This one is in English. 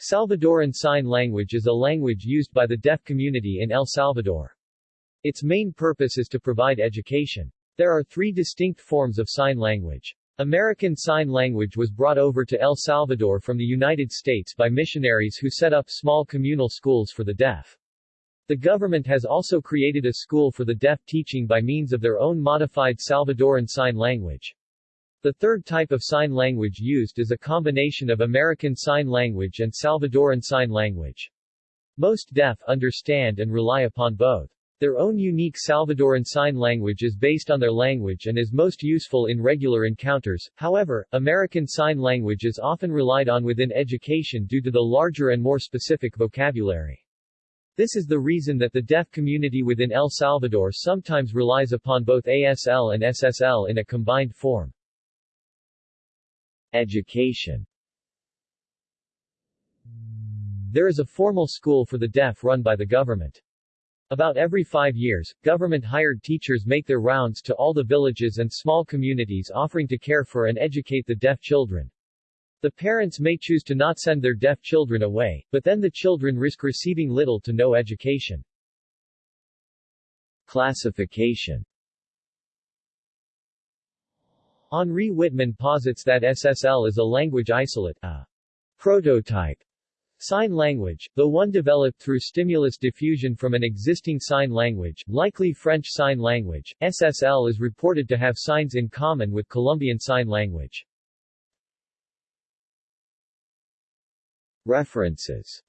Salvadoran Sign Language is a language used by the deaf community in El Salvador. Its main purpose is to provide education. There are three distinct forms of sign language. American Sign Language was brought over to El Salvador from the United States by missionaries who set up small communal schools for the deaf. The government has also created a school for the deaf teaching by means of their own modified Salvadoran Sign Language. The third type of sign language used is a combination of American Sign Language and Salvadoran Sign Language. Most deaf understand and rely upon both. Their own unique Salvadoran Sign Language is based on their language and is most useful in regular encounters, however, American Sign Language is often relied on within education due to the larger and more specific vocabulary. This is the reason that the deaf community within El Salvador sometimes relies upon both ASL and SSL in a combined form. Education There is a formal school for the deaf run by the government. About every five years, government-hired teachers make their rounds to all the villages and small communities offering to care for and educate the deaf children. The parents may choose to not send their deaf children away, but then the children risk receiving little to no education. Classification Henri Wittmann posits that SSL is a language isolate, a prototype Sign language, though one developed through stimulus diffusion from an existing sign language, likely French Sign Language, SSL is reported to have signs in common with Colombian Sign Language. References